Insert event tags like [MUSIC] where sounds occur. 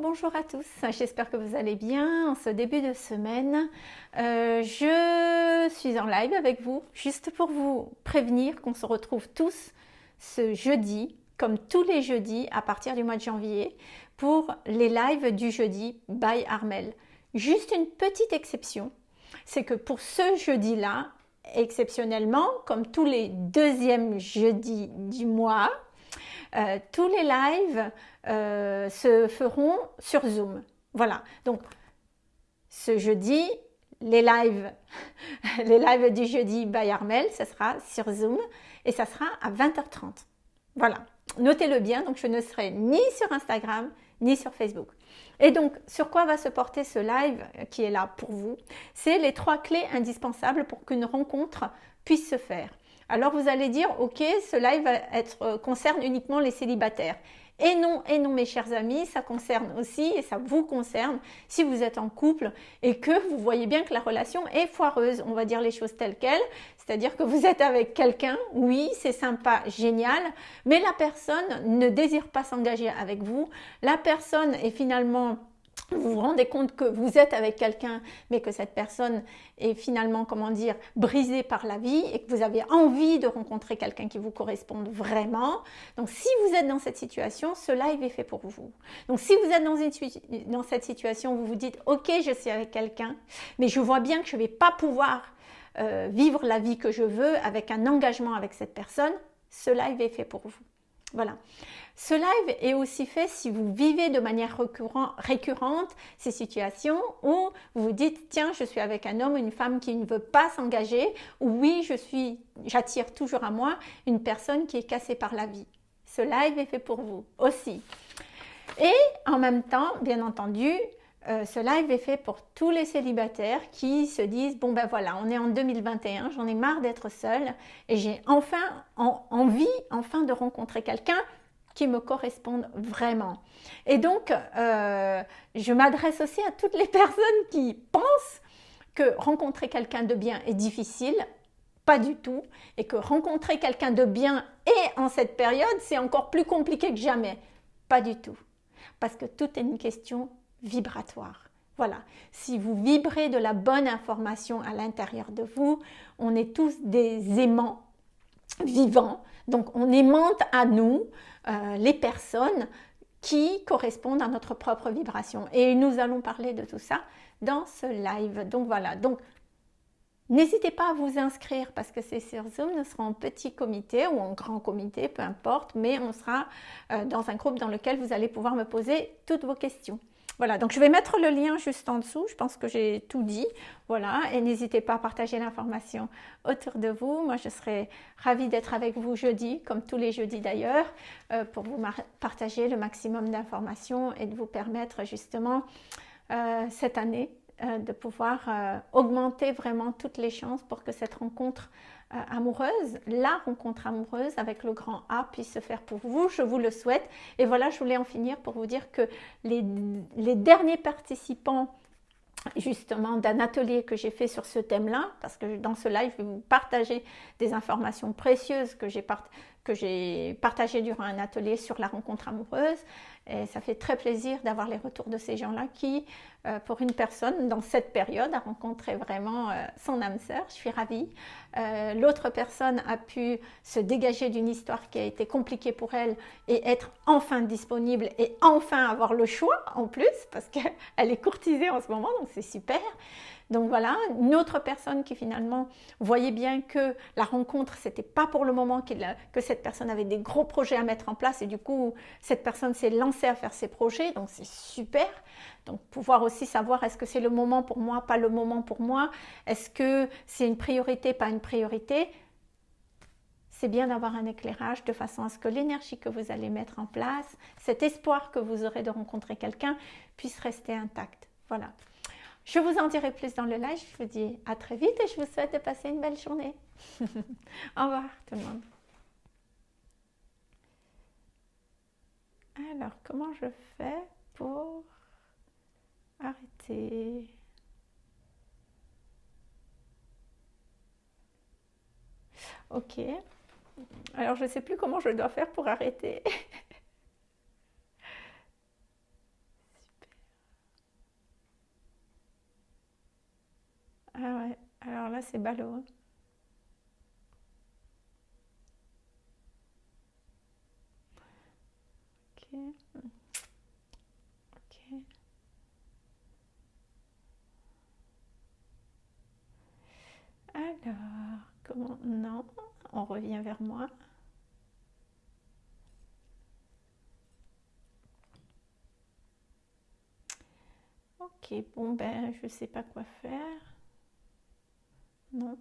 bonjour à tous, j'espère que vous allez bien en ce début de semaine. Euh, je suis en live avec vous, juste pour vous prévenir qu'on se retrouve tous ce jeudi, comme tous les jeudis à partir du mois de janvier, pour les lives du jeudi by Armel. Juste une petite exception, c'est que pour ce jeudi-là, exceptionnellement, comme tous les deuxièmes jeudis du mois, euh, tous les lives euh, se feront sur Zoom. Voilà, donc ce jeudi, les lives, [LAUGHS] les lives du jeudi by Armel, ce sera sur Zoom et ça sera à 20h30. Voilà, notez-le bien, donc je ne serai ni sur Instagram ni sur Facebook. Et donc, sur quoi va se porter ce live qui est là pour vous? C'est les trois clés indispensables pour qu'une rencontre puisse se faire. Alors vous allez dire, ok, ce live être, euh, concerne uniquement les célibataires. Et non, et non mes chers amis, ça concerne aussi et ça vous concerne si vous êtes en couple et que vous voyez bien que la relation est foireuse. On va dire les choses telles quelles, c'est-à-dire que vous êtes avec quelqu'un, oui, c'est sympa, génial, mais la personne ne désire pas s'engager avec vous. La personne est finalement vous vous rendez compte que vous êtes avec quelqu'un, mais que cette personne est finalement, comment dire, brisée par la vie et que vous avez envie de rencontrer quelqu'un qui vous corresponde vraiment. Donc, si vous êtes dans cette situation, ce live est fait pour vous. Donc, si vous êtes dans, cette situation, vous vous dites, ok, je suis avec quelqu'un, mais je vois bien que je ne vais pas pouvoir euh, vivre la vie que je veux avec un engagement avec cette personne, ce live est fait pour vous. Voilà. Ce live est aussi fait si vous vivez de manière récurrente ces situations où vous vous dites tiens je suis avec un homme ou une femme qui ne veut pas s'engager ou oui je suis j'attire toujours à moi une personne qui est cassée par la vie. Ce live est fait pour vous aussi. Et en même temps, bien entendu, euh, ce live est fait pour tous les célibataires qui se disent bon ben voilà on est en 2021 j'en ai marre d'être seule et j'ai enfin envie enfin de rencontrer quelqu'un qui me corresponde vraiment. Et donc euh, je m'adresse aussi à toutes les [LAUGHS] personnes qui pensent que rencontrer quelqu'un de bien est difficile pas du tout et que rencontrer quelqu'un de bien et en cette période c'est encore plus compliqué que jamais. Pas du tout. Parce que tout est une question vibratoire. Voilà, si vous vibrez de la bonne information à l'intérieur de vous, on est tous des aimants vivants, donc on aimante à nous euh, les personnes qui correspondent à notre propre vibration. Et nous allons parler de tout ça dans ce live. Donc voilà, donc N'hésitez pas à vous inscrire parce que c'est sur Zoom, nous serons en petit comité ou en grand comité, peu importe, mais on sera euh, dans un groupe dans lequel vous allez pouvoir me poser toutes vos questions. Voilà, donc je vais mettre le lien juste en dessous. Je pense que j'ai tout dit. Voilà, et n'hésitez pas à partager l'information autour de vous. Moi, je serai ravie d'être avec vous jeudi, comme tous les jeudis d'ailleurs, euh, pour vous partager le maximum d'informations et de vous permettre justement euh, cette année euh, de pouvoir augmenter vraiment toutes les chances pour que cette rencontre euh, amoureuse, la rencontre amoureuse avec le grand A puisse se faire pour vous. Je vous le souhaite. Et voilà, je voulais en finir pour vous dire que les, derniers participants justement d'un atelier que j'ai fait sur ce thème-là, parce que dans ce live, je vais vous partager des informations précieuses que j'ai partagées durant un atelier sur la rencontre amoureuse. Et ça fait très plaisir d'avoir les retours de ces gens-là qui, euh, pour une personne dans cette période, a rencontré vraiment euh, son âme sœur. Je suis ravie. Euh, l'autre personne a pu se dégager d'une histoire qui a été compliquée pour elle et être enfin disponible et enfin avoir le choix en plus, parce qu'elle [LAUGHS] est courtisée en ce moment, donc c'est super. Donc voilà, une autre personne qui finalement voyait bien que la rencontre, c'était pas pour le moment que cette personne avait des gros projets à mettre en place et du coup, cette personne s'est lancée à faire ses projets, donc c'est super. Donc pouvoir aussi savoir est-ce que c'est le moment pour moi, pas le moment pour moi, est-ce que c'est une priorité, pas une priorité? C'est bien d'avoir un éclairage de façon à ce que l'énergie que vous allez mettre en place, cet espoir que vous aurez de rencontrer quelqu'un puisse rester intact. Voilà. Je vous en dirai plus dans le live. Je vous dis à très vite et je vous souhaite de passer une belle journée. [LAUGHS] Au revoir tout le monde. Alors, comment je fais pour arrêter? Ok. Alors, je ne sais plus comment je dois faire pour arrêter. [LAUGHS] C'est ballot. Hein. Alors, comment... Non, on revient vers moi. Ok, bon ben je sais pas quoi faire. Non.